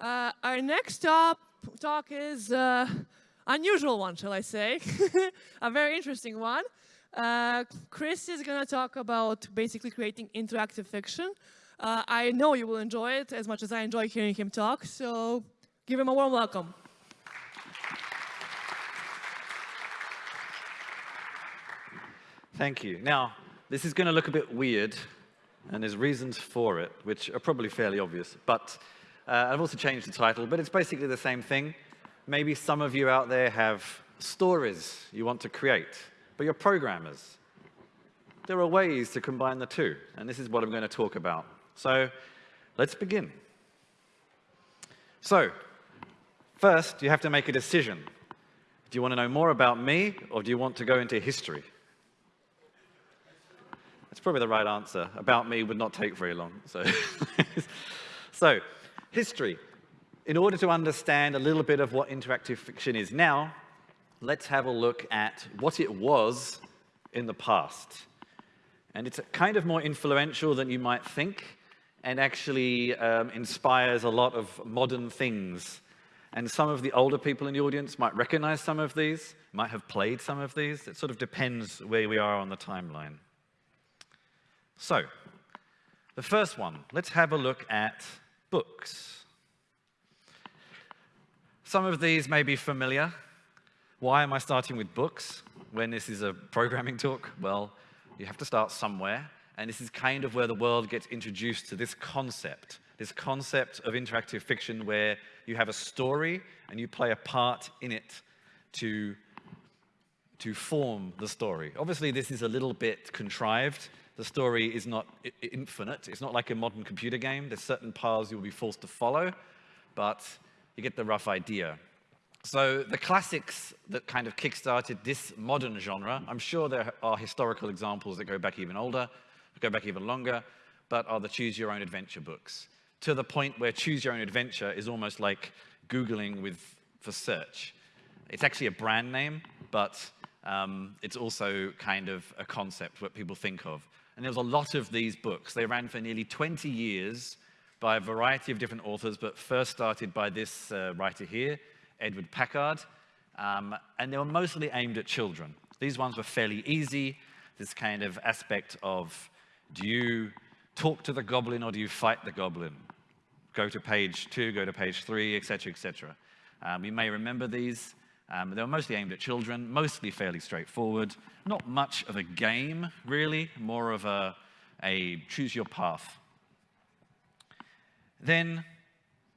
Uh, our next top talk is uh, unusual one, shall I say? a very interesting one. Uh, Chris is going to talk about basically creating interactive fiction. Uh, I know you will enjoy it as much as I enjoy hearing him talk, so give him a warm welcome. Thank you. Now, this is going to look a bit weird, and there's reasons for it, which are probably fairly obvious. But uh, I've also changed the title, but it's basically the same thing. Maybe some of you out there have stories you want to create, but you're programmers. There are ways to combine the two, and this is what I'm going to talk about. So let's begin. So first, you have to make a decision. Do you want to know more about me, or do you want to go into history? That's probably the right answer. About me would not take very long. So, so history. In order to understand a little bit of what interactive fiction is now, let's have a look at what it was in the past. And it's kind of more influential than you might think and actually um, inspires a lot of modern things. And some of the older people in the audience might recognize some of these, might have played some of these. It sort of depends where we are on the timeline. So, the first one, let's have a look at books. Some of these may be familiar. Why am I starting with books when this is a programming talk? Well, you have to start somewhere, and this is kind of where the world gets introduced to this concept, this concept of interactive fiction where you have a story and you play a part in it to, to form the story. Obviously, this is a little bit contrived the story is not infinite. It's not like a modern computer game. There's certain paths you'll be forced to follow, but you get the rough idea. So the classics that kind of kickstarted this modern genre, I'm sure there are historical examples that go back even older, go back even longer, but are the choose your own adventure books. To the point where choose your own adventure is almost like Googling with, for search. It's actually a brand name, but um, it's also kind of a concept what people think of. And there was a lot of these books. They ran for nearly 20 years by a variety of different authors, but first started by this uh, writer here, Edward Packard. Um, and they were mostly aimed at children. These ones were fairly easy. This kind of aspect of, do you talk to the goblin or do you fight the goblin? Go to page two, go to page three, etc., etc. Um, you may remember these. Um, they were mostly aimed at children, mostly fairly straightforward. Not much of a game, really, more of a, a choose your path. Then,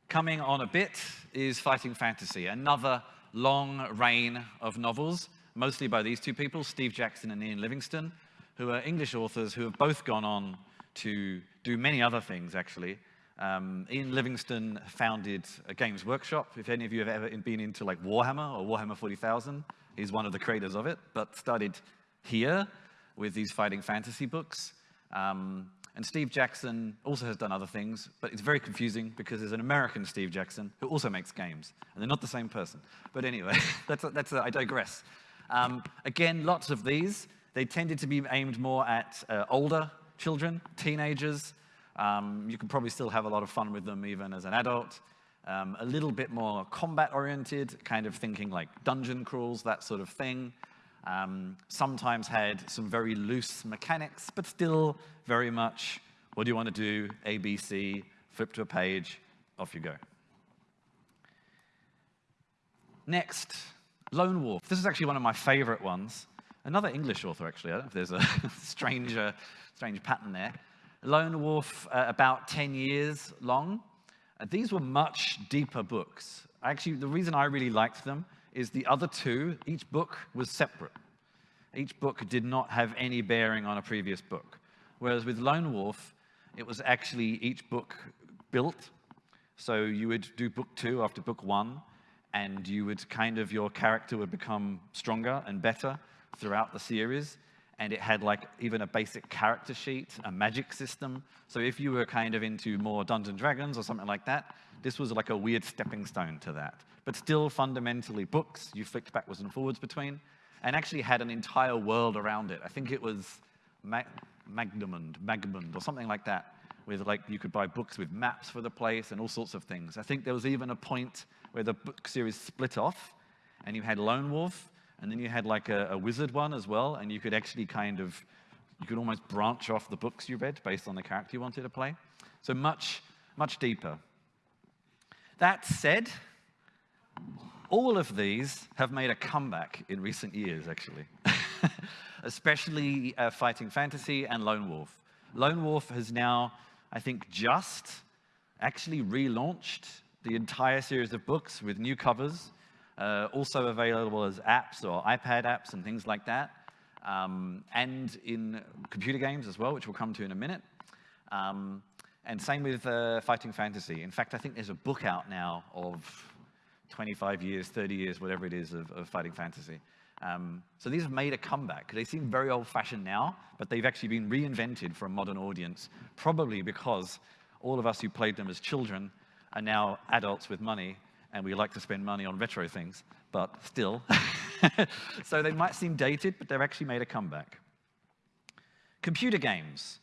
coming on a bit, is Fighting Fantasy, another long reign of novels, mostly by these two people, Steve Jackson and Ian Livingstone, who are English authors who have both gone on to do many other things, actually, um, Ian Livingstone founded a Games Workshop. If any of you have ever been into like Warhammer or Warhammer 40,000, he's one of the creators of it, but started here with these fighting fantasy books. Um, and Steve Jackson also has done other things, but it's very confusing because there's an American Steve Jackson who also makes games, and they're not the same person. But anyway, that's, a, that's a, I digress. Um, again, lots of these. They tended to be aimed more at uh, older children, teenagers, um, you can probably still have a lot of fun with them even as an adult. Um, a little bit more combat-oriented, kind of thinking like dungeon crawls, that sort of thing. Um, sometimes had some very loose mechanics, but still very much, what do you want to do? A, B, C, flip to a page, off you go. Next, Lone Wolf. This is actually one of my favorite ones. Another English author, actually. I don't know if there's a strange, uh, strange pattern there. Lone Wolf, uh, about 10 years long. Uh, these were much deeper books. Actually, the reason I really liked them is the other two, each book was separate. Each book did not have any bearing on a previous book. Whereas with Lone Wolf, it was actually each book built. So you would do book two after book one, and you would kind of, your character would become stronger and better throughout the series and it had like even a basic character sheet, a magic system. So if you were kind of into more Dungeons Dragons or something like that, this was like a weird stepping stone to that. But still fundamentally books you flicked backwards and forwards between, and actually had an entire world around it. I think it was Mag Magdamund, Magmund, or something like that. with like, you could buy books with maps for the place and all sorts of things. I think there was even a point where the book series split off and you had Lone Wolf and then you had like a, a wizard one as well and you could actually kind of, you could almost branch off the books you read based on the character you wanted to play. So much, much deeper. That said, all of these have made a comeback in recent years, actually, especially uh, Fighting Fantasy and Lone Wolf. Lone Wolf has now, I think, just actually relaunched the entire series of books with new covers, uh, also available as apps or iPad apps and things like that, um, and in computer games as well, which we'll come to in a minute. Um, and same with uh, Fighting Fantasy. In fact, I think there's a book out now of 25 years, 30 years, whatever it is, of, of Fighting Fantasy. Um, so these have made a comeback. They seem very old-fashioned now, but they've actually been reinvented for a modern audience, probably because all of us who played them as children are now adults with money, and we like to spend money on retro things, but still. so they might seem dated, but they've actually made a comeback. Computer games.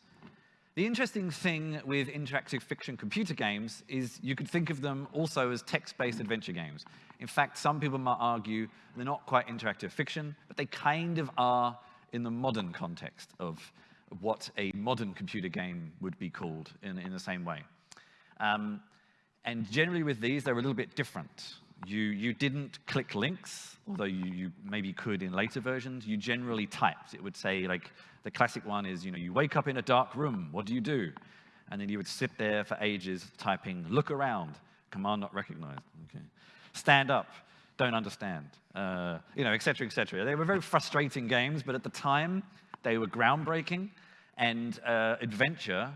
The interesting thing with interactive fiction computer games is you could think of them also as text-based adventure games. In fact, some people might argue they're not quite interactive fiction, but they kind of are in the modern context of what a modern computer game would be called in, in the same way. Um, and generally with these, they're a little bit different. You, you didn't click links, although you, you maybe could in later versions. You generally typed. It would say, like, the classic one is, you know, you wake up in a dark room, what do you do? And then you would sit there for ages typing, look around, command not recognized. Okay. Stand up, don't understand, uh, you know, et cetera, et cetera. They were very frustrating games, but at the time, they were groundbreaking, and uh, adventure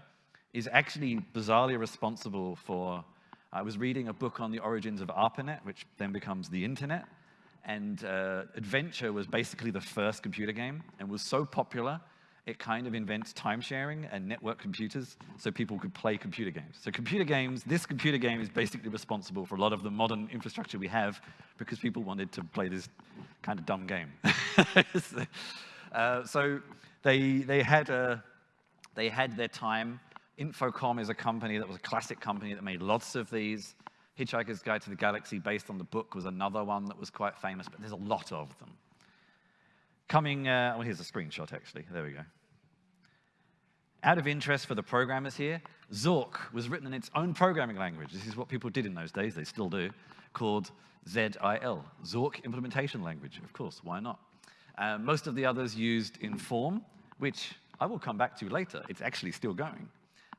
is actually bizarrely responsible for, I was reading a book on the origins of ARPANET, which then becomes the internet, and uh, Adventure was basically the first computer game and was so popular it kind of invents time sharing and network computers so people could play computer games. So computer games, this computer game is basically responsible for a lot of the modern infrastructure we have because people wanted to play this kind of dumb game. uh, so they, they, had a, they had their time. Infocom is a company that was a classic company that made lots of these. Hitchhiker's Guide to the Galaxy, based on the book, was another one that was quite famous, but there's a lot of them. Coming, uh, well, here's a screenshot, actually. There we go. Out of interest for the programmers here, Zork was written in its own programming language. This is what people did in those days, they still do, called ZIL, Zork Implementation Language. Of course, why not? Uh, most of the others used Inform, which I will come back to later. It's actually still going.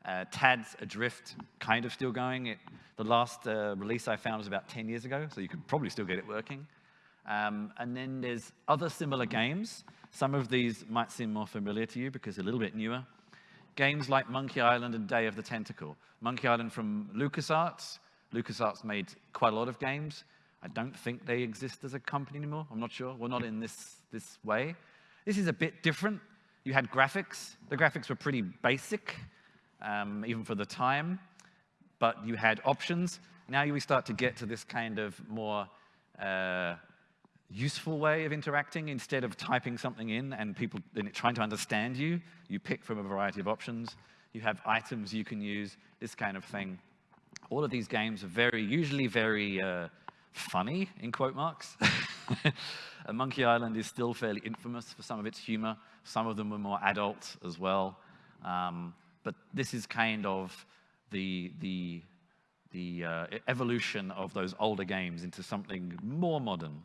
Uh, TADS Adrift, kind of still going. It, the last uh, release I found was about 10 years ago, so you could probably still get it working. Um, and then there's other similar games. Some of these might seem more familiar to you because they're a little bit newer. Games like Monkey Island and Day of the Tentacle. Monkey Island from LucasArts. LucasArts made quite a lot of games. I don't think they exist as a company anymore. I'm not sure. Well, not in this, this way. This is a bit different. You had graphics. The graphics were pretty basic, um, even for the time. But you had options. Now we start to get to this kind of more uh, useful way of interacting instead of typing something in and people trying to understand you. You pick from a variety of options. You have items you can use, this kind of thing. All of these games are very, usually very uh, funny, in quote marks. Monkey Island is still fairly infamous for some of its humor. Some of them were more adult as well. Um, this is kind of the, the, the uh, evolution of those older games into something more modern,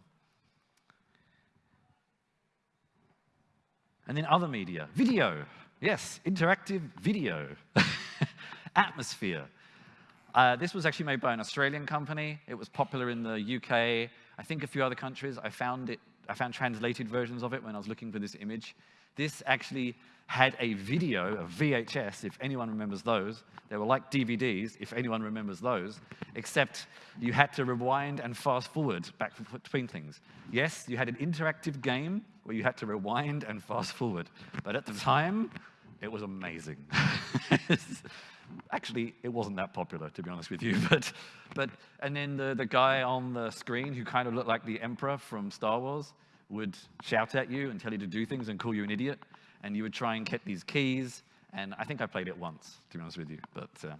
And then other media, video. Yes, interactive video. Atmosphere. Uh, this was actually made by an Australian company. It was popular in the UK, I think a few other countries. I found it, I found translated versions of it when I was looking for this image. This actually had a video, a VHS, if anyone remembers those. They were like DVDs, if anyone remembers those, except you had to rewind and fast forward back between things. Yes, you had an interactive game where you had to rewind and fast forward, but at the time, it was amazing. Actually, it wasn't that popular, to be honest with you, but, but and then the, the guy on the screen who kind of looked like the Emperor from Star Wars would shout at you and tell you to do things and call you an idiot and you would try and get these keys, And I think I played it once, to be honest with you. But, uh,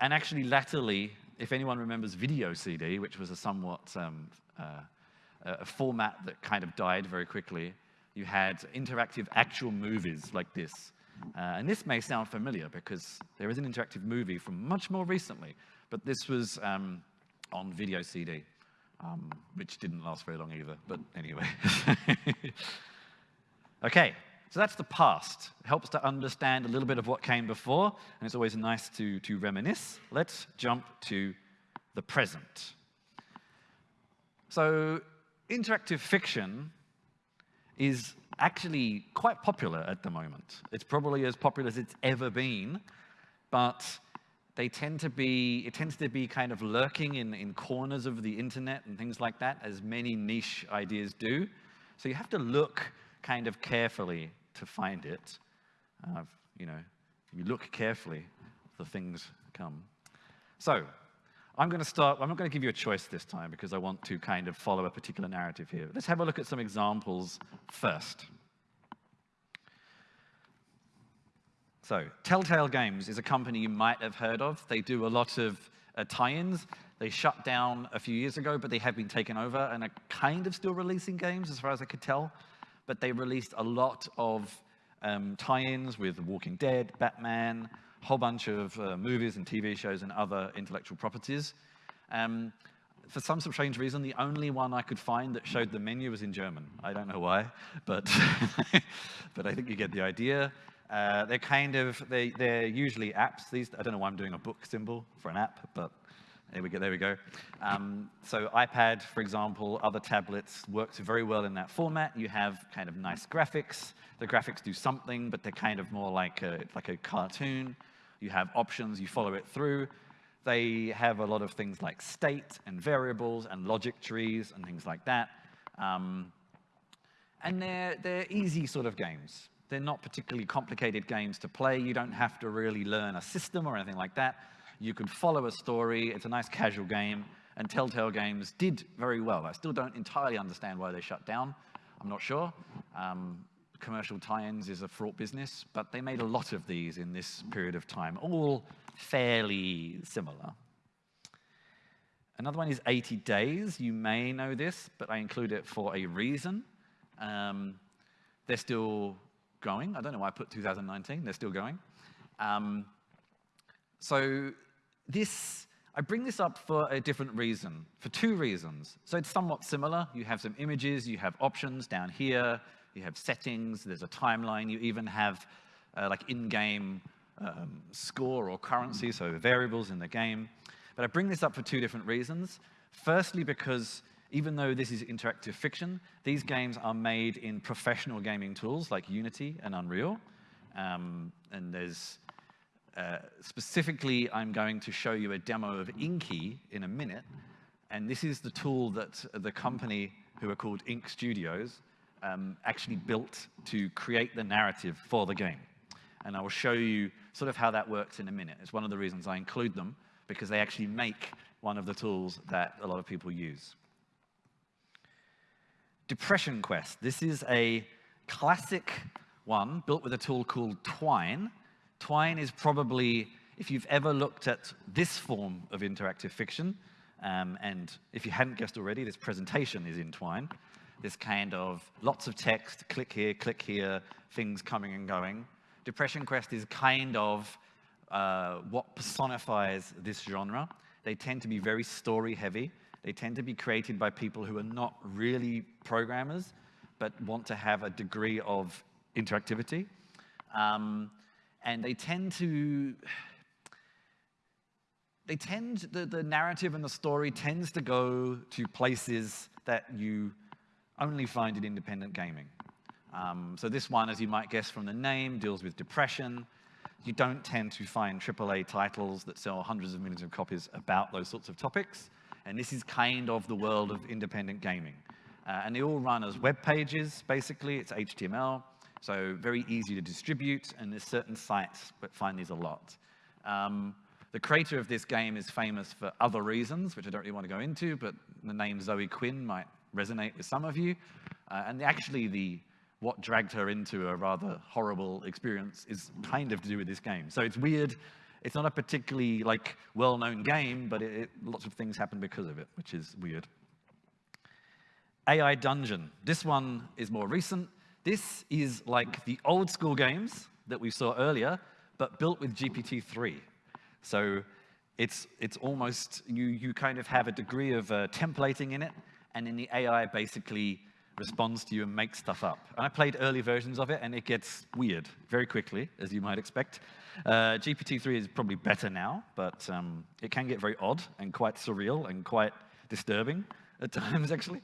and actually, latterly, if anyone remembers Video CD, which was a somewhat um, uh, a format that kind of died very quickly, you had interactive actual movies like this. Uh, and this may sound familiar because there is an interactive movie from much more recently, but this was um, on video CD, um, which didn't last very long either, but anyway. okay, so that's the past. It helps to understand a little bit of what came before, and it's always nice to, to reminisce. Let's jump to the present. So interactive fiction is actually quite popular at the moment. It's probably as popular as it's ever been, but they tend to be, it tends to be kind of lurking in, in corners of the internet and things like that, as many niche ideas do. So you have to look kind of carefully to find it. Uh, you know, you look carefully, the things come. So I'm going to start, I'm not going to give you a choice this time because I want to kind of follow a particular narrative here. Let's have a look at some examples first. So, Telltale Games is a company you might have heard of. They do a lot of uh, tie-ins. They shut down a few years ago, but they have been taken over and are kind of still releasing games as far as I could tell. But they released a lot of um, tie-ins with Walking Dead, Batman, a whole bunch of uh, movies and TV shows and other intellectual properties. Um, for some strange reason, the only one I could find that showed the menu was in German. I don't know why, but, but I think you get the idea. Uh, they're kind of, they, they're usually apps. These, I don't know why I'm doing a book symbol for an app, but there we go. There we go. Um, so iPad, for example, other tablets works very well in that format. You have kind of nice graphics. The graphics do something, but they're kind of more like a, like a cartoon. You have options, you follow it through. They have a lot of things like state and variables and logic trees and things like that. Um, and they're, they're easy sort of games. They're not particularly complicated games to play. You don't have to really learn a system or anything like that. You can follow a story. It's a nice casual game. And Telltale Games did very well. I still don't entirely understand why they shut down. I'm not sure. Um, commercial tie-ins is a fraught business, but they made a lot of these in this period of time, all fairly similar. Another one is 80 Days. You may know this, but I include it for a reason. Um, they're still going. I don't know why I put 2019. They're still going. Um, so this, I bring this up for a different reason, for two reasons. So it's somewhat similar. You have some images, you have options down here, you have settings, there's a timeline, you even have uh, like in-game um, score or currency, so variables in the game. But I bring this up for two different reasons. Firstly, because even though this is interactive fiction, these games are made in professional gaming tools like Unity and Unreal. Um, and there's, uh, specifically, I'm going to show you a demo of Inky in a minute. And this is the tool that the company who are called Inkle Studios um, actually built to create the narrative for the game. And I will show you sort of how that works in a minute. It's one of the reasons I include them, because they actually make one of the tools that a lot of people use. Depression Quest. This is a classic one built with a tool called Twine. Twine is probably, if you've ever looked at this form of interactive fiction, um, and if you hadn't guessed already, this presentation is in Twine this kind of lots of text, click here, click here, things coming and going. Depression Quest is kind of uh, what personifies this genre. They tend to be very story heavy. They tend to be created by people who are not really programmers, but want to have a degree of interactivity. Um, and they tend to, they tend, the, the narrative and the story tends to go to places that you only find in independent gaming. Um, so this one, as you might guess from the name, deals with depression. You don't tend to find AAA titles that sell hundreds of millions of copies about those sorts of topics. And this is kind of the world of independent gaming. Uh, and they all run as web pages, basically. It's HTML, so very easy to distribute. And there's certain sites that find these a lot. Um, the creator of this game is famous for other reasons, which I don't really want to go into, but the name Zoe Quinn might resonate with some of you. Uh, and actually, the what dragged her into a rather horrible experience is kind of to do with this game. So it's weird. It's not a particularly like well-known game, but it, it, lots of things happen because of it, which is weird. AI Dungeon. This one is more recent. This is like the old school games that we saw earlier, but built with GPT-3. So it's, it's almost, you, you kind of have a degree of uh, templating in it, and then the AI basically responds to you and makes stuff up. And I played early versions of it, and it gets weird very quickly, as you might expect. Uh, GPT-3 is probably better now, but um, it can get very odd and quite surreal and quite disturbing at times, actually.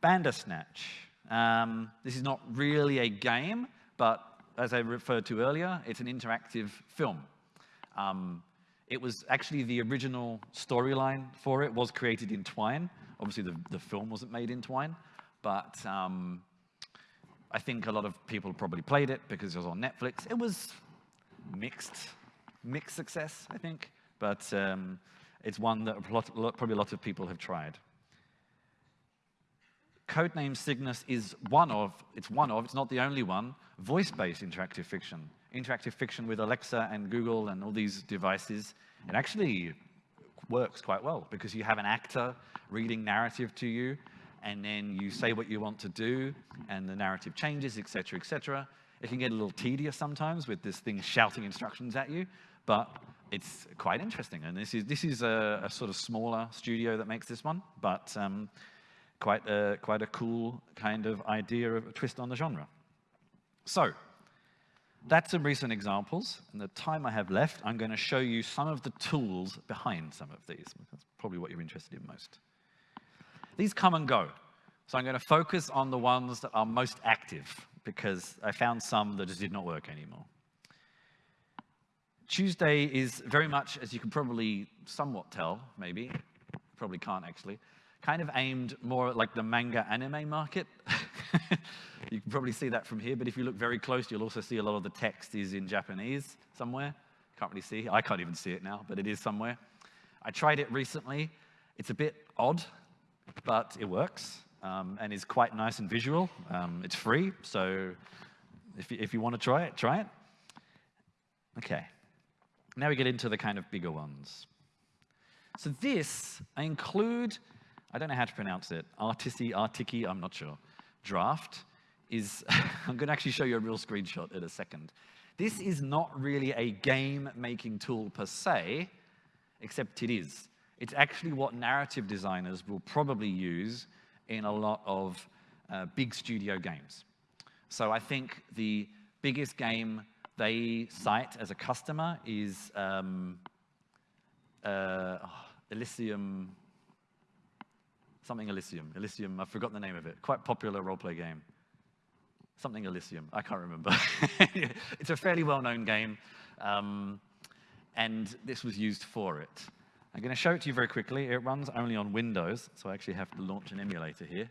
Bandersnatch. Um, this is not really a game, but as I referred to earlier, it's an interactive film. Um, it was actually the original storyline for it was created in Twine. Obviously, the, the film wasn't made in Twine, but um, I think a lot of people probably played it because it was on Netflix. It was mixed, mixed success, I think, but um, it's one that a lot, probably a lot of people have tried. Codename Cygnus is one of, it's one of, it's not the only one, voice-based interactive fiction. Interactive fiction with Alexa and Google and all these devices. It actually works quite well because you have an actor reading narrative to you and then you say what you want to do and the narrative changes, etc., etc. It can get a little tedious sometimes with this thing shouting instructions at you, but it's quite interesting. And this is, this is a, a sort of smaller studio that makes this one, but um, quite a, quite a cool kind of idea of a twist on the genre. So, that's some recent examples. In the time I have left, I'm going to show you some of the tools behind some of these. That's probably what you're interested in most. These come and go. So I'm going to focus on the ones that are most active because I found some that just did not work anymore. Tuesday is very much, as you can probably somewhat tell, maybe, probably can't actually, kind of aimed more at like the manga anime market. you can probably see that from here, but if you look very close, you'll also see a lot of the text is in Japanese somewhere. Can't really see. I can't even see it now, but it is somewhere. I tried it recently. It's a bit odd, but it works um, and is quite nice and visual. Um, it's free, so if you, if you want to try it, try it. Okay. Now we get into the kind of bigger ones. So this, I include I don't know how to pronounce it, Artisi, Artiki, I'm not sure, draft is, I'm going to actually show you a real screenshot in a second. This is not really a game-making tool per se, except it is. It's actually what narrative designers will probably use in a lot of uh, big studio games. So I think the biggest game they cite as a customer is um, uh, oh, Elysium, something Elysium. Elysium, I've forgotten the name of it. Quite popular roleplay game. Something Elysium, I can't remember. it's a fairly well-known game, um, and this was used for it. I'm going to show it to you very quickly. It runs only on Windows, so I actually have to launch an emulator here.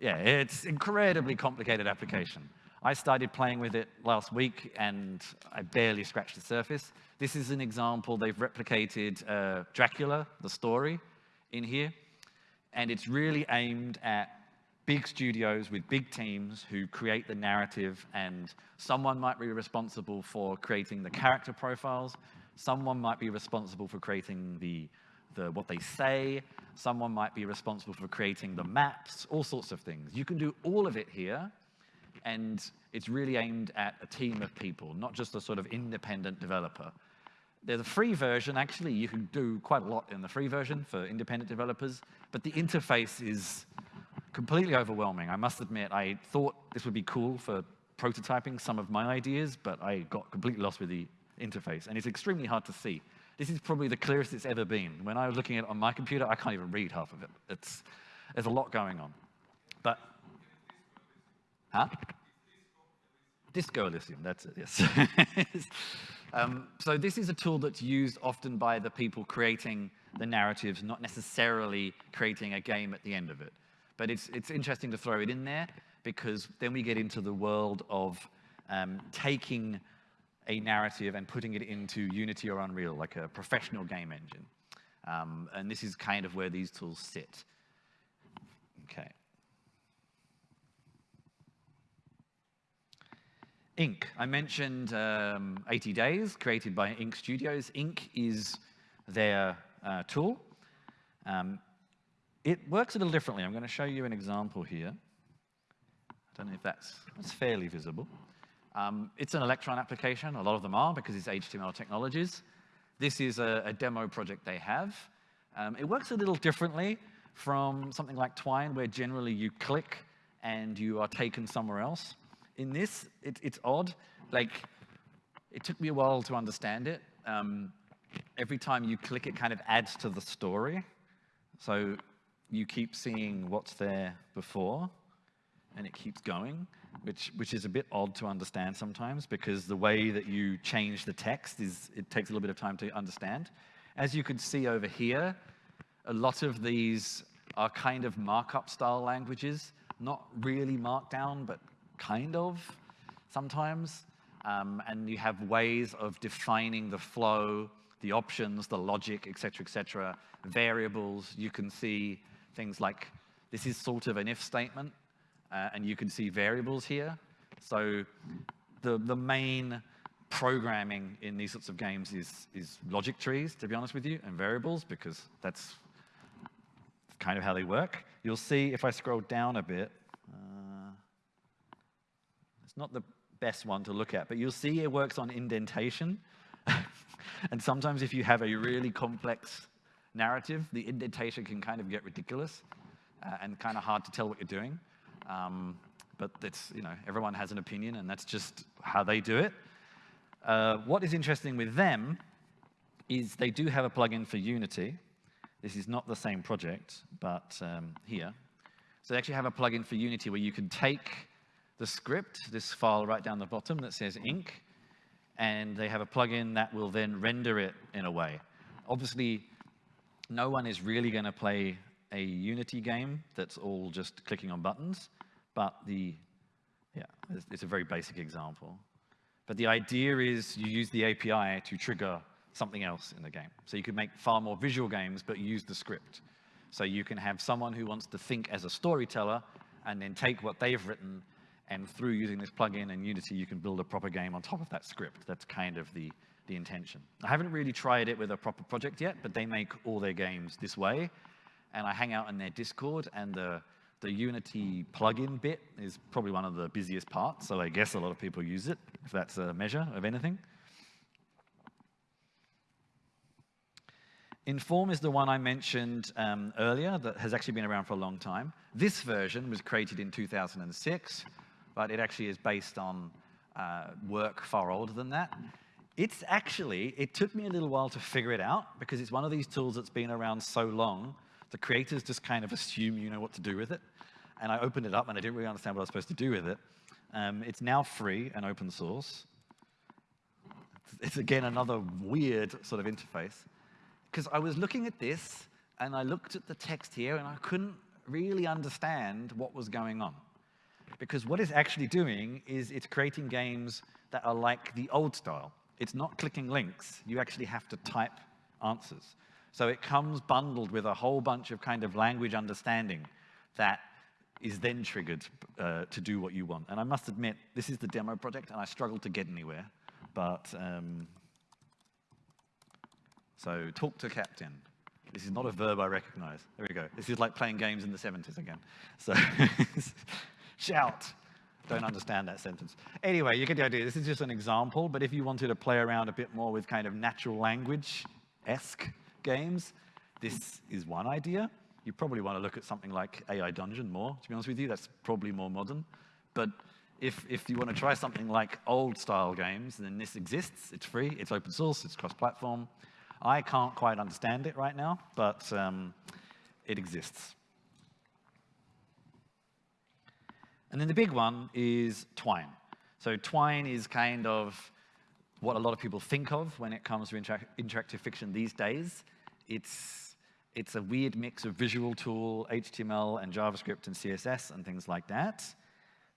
Yeah, it's incredibly complicated application. I started playing with it last week, and I barely scratched the surface. This is an example. They've replicated uh, Dracula, the story, in here. And it's really aimed at big studios with big teams who create the narrative and someone might be responsible for creating the character profiles, someone might be responsible for creating the, the what they say, someone might be responsible for creating the maps, all sorts of things. You can do all of it here and it's really aimed at a team of people, not just a sort of independent developer. There's a free version, actually, you can do quite a lot in the free version for independent developers, but the interface is completely overwhelming. I must admit, I thought this would be cool for prototyping some of my ideas, but I got completely lost with the interface, and it's extremely hard to see. This is probably the clearest it's ever been. When I was looking at it on my computer, I can't even read half of it. It's, there's a lot going on. But, huh? Disco Elysium, that's it, yes. Um, so this is a tool that's used often by the people creating the narratives, not necessarily creating a game at the end of it. But it's, it's interesting to throw it in there because then we get into the world of um, taking a narrative and putting it into Unity or Unreal, like a professional game engine. Um, and this is kind of where these tools sit. Okay. Ink. I mentioned um, 80 Days, created by Inkle Studios. Ink is their uh, tool. Um, it works a little differently. I'm going to show you an example here. I don't know if that's, that's fairly visible. Um, it's an Electron application. A lot of them are because it's HTML technologies. This is a, a demo project they have. Um, it works a little differently from something like Twine, where generally you click and you are taken somewhere else. In this, it, it's odd. Like, it took me a while to understand it. Um, every time you click, it kind of adds to the story. So you keep seeing what's there before, and it keeps going, which, which is a bit odd to understand sometimes because the way that you change the text is, it takes a little bit of time to understand. As you can see over here, a lot of these are kind of markup style languages, not really markdown, but kind of sometimes. Um, and you have ways of defining the flow, the options, the logic, et cetera, et cetera, variables. You can see things like, this is sort of an if statement, uh, and you can see variables here. So the, the main programming in these sorts of games is, is logic trees, to be honest with you, and variables, because that's kind of how they work. You'll see if I scroll down a bit, it's not the best one to look at, but you'll see it works on indentation. and sometimes if you have a really complex narrative, the indentation can kind of get ridiculous uh, and kind of hard to tell what you're doing. Um, but it's, you know, everyone has an opinion and that's just how they do it. Uh, what is interesting with them is they do have a plugin for Unity, this is not the same project, but um, here. So they actually have a plugin for Unity where you can take the script, this file right down the bottom that says ink, and they have a plugin that will then render it in a way. Obviously, no one is really going to play a Unity game that's all just clicking on buttons, but the, yeah, it's, it's a very basic example. But the idea is you use the API to trigger something else in the game. So you could make far more visual games, but use the script. So you can have someone who wants to think as a storyteller and then take what they've written and through using this plugin and Unity, you can build a proper game on top of that script. That's kind of the, the intention. I haven't really tried it with a proper project yet, but they make all their games this way. And I hang out in their Discord, and the, the Unity plugin bit is probably one of the busiest parts, so I guess a lot of people use it, if that's a measure of anything. Inform is the one I mentioned um, earlier that has actually been around for a long time. This version was created in 2006, but it actually is based on uh, work far older than that. It's actually, it took me a little while to figure it out because it's one of these tools that's been around so long, the creators just kind of assume you know what to do with it. And I opened it up and I didn't really understand what I was supposed to do with it. Um, it's now free and open source. It's again another weird sort of interface because I was looking at this and I looked at the text here and I couldn't really understand what was going on. Because what it's actually doing is it's creating games that are like the old style. It's not clicking links. You actually have to type answers. So it comes bundled with a whole bunch of kind of language understanding that is then triggered uh, to do what you want. And I must admit, this is the demo project, and I struggled to get anywhere. But um, so talk to captain. This is not a verb I recognize. There we go. This is like playing games in the 70s again. So shout. Don't understand that sentence. Anyway, you get the idea. This is just an example, but if you wanted to play around a bit more with kind of natural language-esque games, this is one idea. You probably want to look at something like AI Dungeon more, to be honest with you. That's probably more modern. But if, if you want to try something like old-style games, then this exists. It's free. It's open source. It's cross-platform. I can't quite understand it right now, but um, it exists. And then the big one is Twine. So Twine is kind of what a lot of people think of when it comes to inter interactive fiction these days. It's, it's a weird mix of visual tool, HTML and JavaScript and CSS and things like that.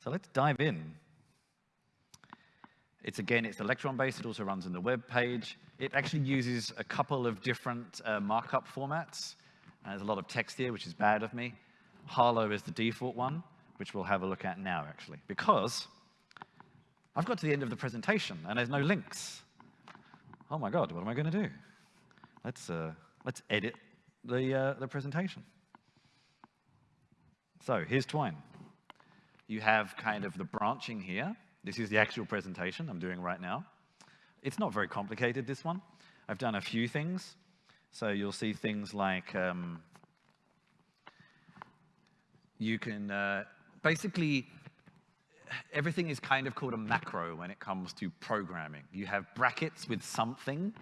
So let's dive in. It's again, it's Electron-based. It also runs in the web page. It actually uses a couple of different uh, markup formats. Uh, there's a lot of text here, which is bad of me. Harlowe is the default one, which we'll have a look at now, actually, because I've got to the end of the presentation and there's no links. Oh my God, what am I going to do? Let's, uh, let's edit the, uh, the presentation. So here's Twine. You have kind of the branching here. This is the actual presentation I'm doing right now. It's not very complicated, this one. I've done a few things. So you'll see things like um, you can uh, basically, everything is kind of called a macro when it comes to programming. You have brackets with something,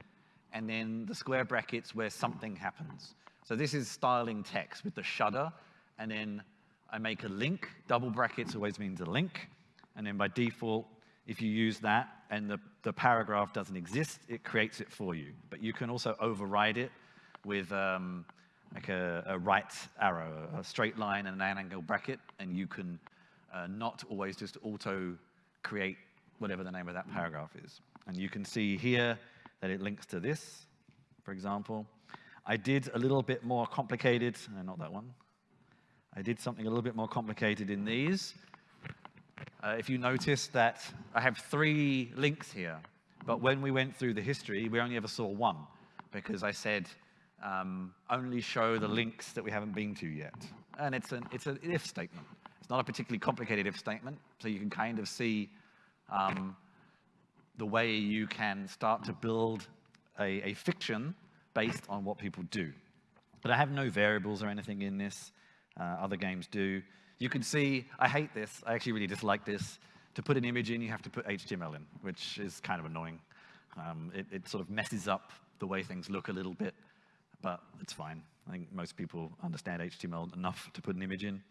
and then the square brackets where something happens. So this is styling text with the shudder, and then I make a link. Double brackets always means a link. And then by default, if you use that and the, the paragraph doesn't exist, it creates it for you. But you can also override it with um, like a, a, right arrow, a straight line and an angle bracket, and you can uh, not always just auto create whatever the name of that paragraph is. And you can see here that it links to this, for example. I did a little bit more complicated, not that one. I did something a little bit more complicated in these. Uh, if you notice that I have three links here, but when we went through the history, we only ever saw one because I said um, only show the links that we haven't been to yet. And it's an, it's an if statement. It's not a particularly complicated if statement, so you can kind of see um, the way you can start to build a, a fiction based on what people do. But I have no variables or anything in this. Uh, other games do. You can see, I hate this. I actually really dislike this. To put an image in, you have to put HTML in, which is kind of annoying. Um, it, it sort of messes up the way things look a little bit, but it's fine. I think most people understand HTML enough to put an image in.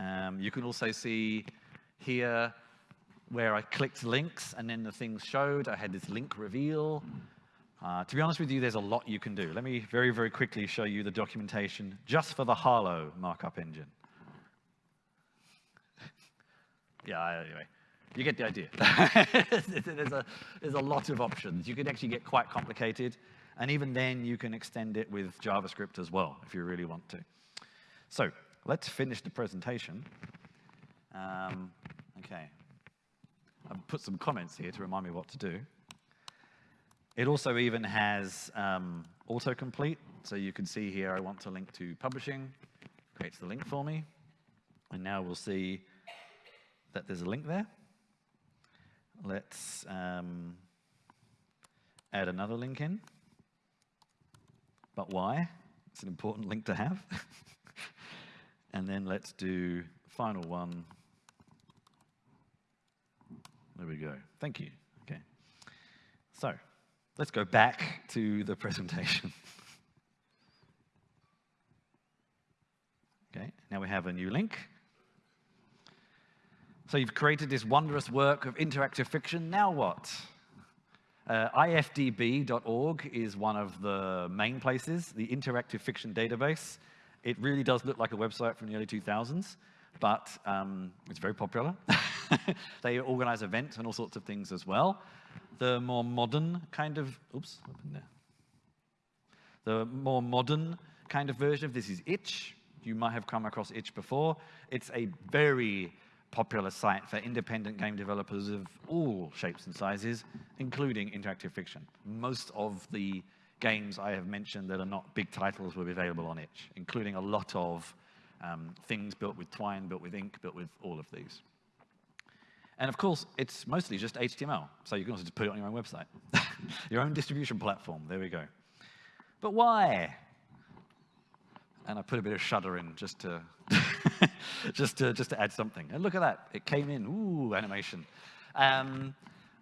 Um, you can also see here where I clicked links and then the things showed. I had this link reveal. Uh, to be honest with you, there's a lot you can do. Let me very, very quickly show you the documentation just for the Harlowe markup engine. yeah, anyway, you get the idea. there's, a, there's a lot of options. You can actually get quite complicated, and even then you can extend it with JavaScript as well, if you really want to. So let's finish the presentation. Um, okay. I've put some comments here to remind me what to do. It also even has um, autocomplete. So you can see here, I want to link to publishing, creates the link for me. And now we'll see that there's a link there. Let's um, add another link in. But why? It's an important link to have. and then let's do final one. There we go. Thank you. Okay. So Let's go back to the presentation. okay, now we have a new link. So you've created this wondrous work of interactive fiction. Now what? Uh, ifdb.org is one of the main places, the interactive fiction database. It really does look like a website from the early 2000s, but um, it's very popular. they organize events and all sorts of things as well the more modern kind of, oops, up in there. the more modern kind of version of this is Itch. You might have come across Itch before. It's a very popular site for independent game developers of all shapes and sizes, including interactive fiction. Most of the games I have mentioned that are not big titles will be available on Itch, including a lot of um, things built with Twine, built with Ink, built with all of these. And of course, it's mostly just HTML, so you can also just put it on your own website. your own distribution platform, there we go. But why? And I put a bit of shudder in just to, just to, just to add something. And look at that, it came in, ooh, animation. Um,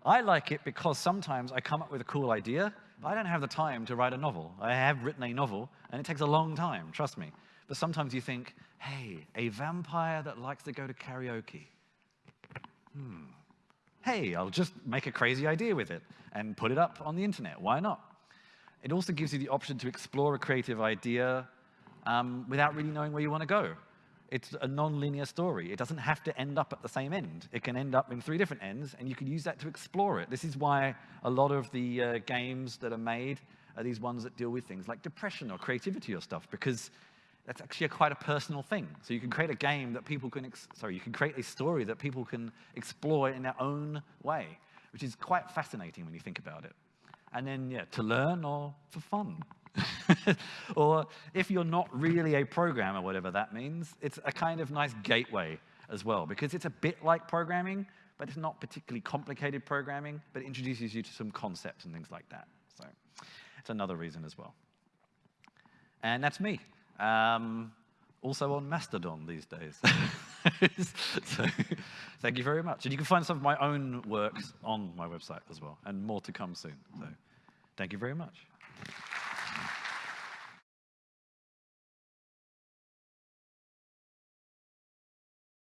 I like it because sometimes I come up with a cool idea, but I don't have the time to write a novel. I have written a novel, and it takes a long time, trust me. But sometimes you think, hey, a vampire that likes to go to karaoke hmm, hey, I'll just make a crazy idea with it and put it up on the internet. Why not? It also gives you the option to explore a creative idea um, without really knowing where you want to go. It's a non-linear story. It doesn't have to end up at the same end. It can end up in three different ends, and you can use that to explore it. This is why a lot of the uh, games that are made are these ones that deal with things like depression or creativity or stuff, because that's actually a quite a personal thing. So you can create a game that people can, sorry, you can create a story that people can explore in their own way, which is quite fascinating when you think about it. And then, yeah, to learn or for fun. or if you're not really a programmer, whatever that means, it's a kind of nice gateway as well, because it's a bit like programming, but it's not particularly complicated programming, but it introduces you to some concepts and things like that. So it's another reason as well. And that's me. Um, also on Mastodon these days. so, thank you very much. And you can find some of my own works on my website as well, and more to come soon. So, thank you very much.